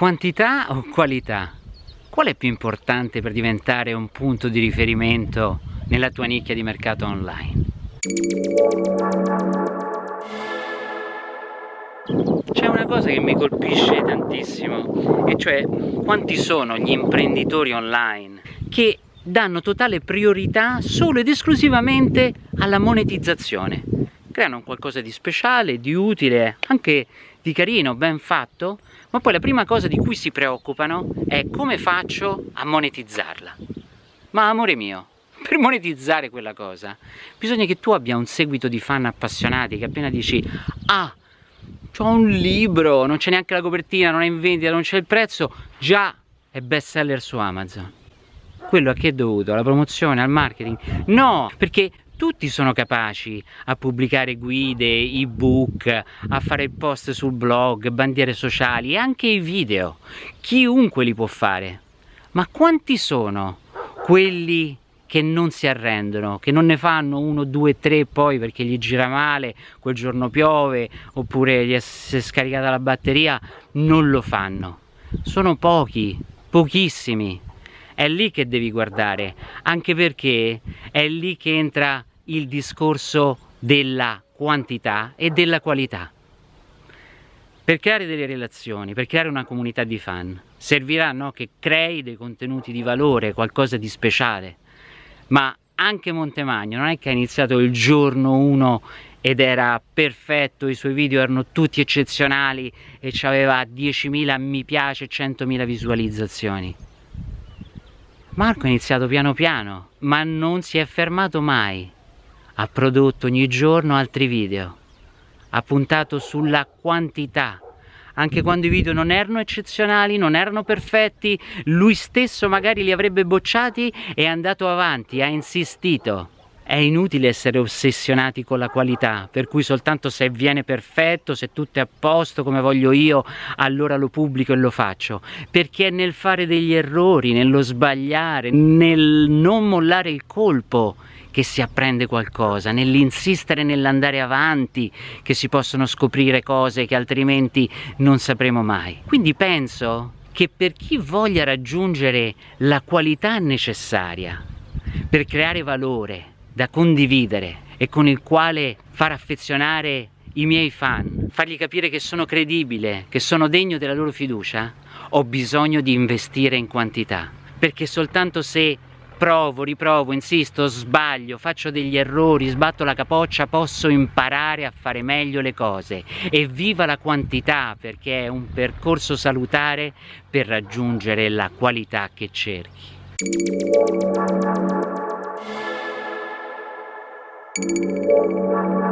Quantità o qualità? Qual è più importante per diventare un punto di riferimento nella tua nicchia di mercato online? C'è una cosa che mi colpisce tantissimo, e cioè quanti sono gli imprenditori online che danno totale priorità solo ed esclusivamente alla monetizzazione. Creano qualcosa di speciale, di utile, anche di carino, ben fatto, ma poi la prima cosa di cui si preoccupano è come faccio a monetizzarla. Ma amore mio, per monetizzare quella cosa bisogna che tu abbia un seguito di fan appassionati che appena dici ah, ho un libro, non c'è neanche la copertina, non è in vendita, non c'è il prezzo, già è best seller su Amazon. Quello a che è dovuto? Alla promozione, al marketing? No, perché tutti sono capaci a pubblicare guide, ebook, a fare post sul blog, bandiere sociali anche i video. Chiunque li può fare. Ma quanti sono quelli che non si arrendono, che non ne fanno uno, due, tre poi perché gli gira male, quel giorno piove oppure gli è scaricata la batteria, non lo fanno. Sono pochi, pochissimi. È lì che devi guardare, anche perché è lì che entra il discorso della quantità e della qualità. Per creare delle relazioni, per creare una comunità di fan, servirà no, che crei dei contenuti di valore, qualcosa di speciale, ma anche Montemagno non è che ha iniziato il giorno 1 ed era perfetto, i suoi video erano tutti eccezionali e aveva 10.000 mi piace, 100.000 visualizzazioni. Marco ha iniziato piano piano, ma non si è fermato mai. Ha prodotto ogni giorno altri video, ha puntato sulla quantità, anche quando i video non erano eccezionali, non erano perfetti, lui stesso magari li avrebbe bocciati e è andato avanti, ha insistito. È inutile essere ossessionati con la qualità, per cui soltanto se viene perfetto, se tutto è a posto come voglio io, allora lo pubblico e lo faccio. Perché è nel fare degli errori, nello sbagliare, nel non mollare il colpo che si apprende qualcosa, nell'insistere nell'andare avanti che si possono scoprire cose che altrimenti non sapremo mai. Quindi penso che per chi voglia raggiungere la qualità necessaria per creare valore da condividere e con il quale far affezionare i miei fan, fargli capire che sono credibile, che sono degno della loro fiducia, ho bisogno di investire in quantità, perché soltanto se provo, riprovo, insisto, sbaglio, faccio degli errori, sbatto la capoccia, posso imparare a fare meglio le cose e viva la quantità perché è un percorso salutare per raggiungere la qualità che cerchi. Thank you.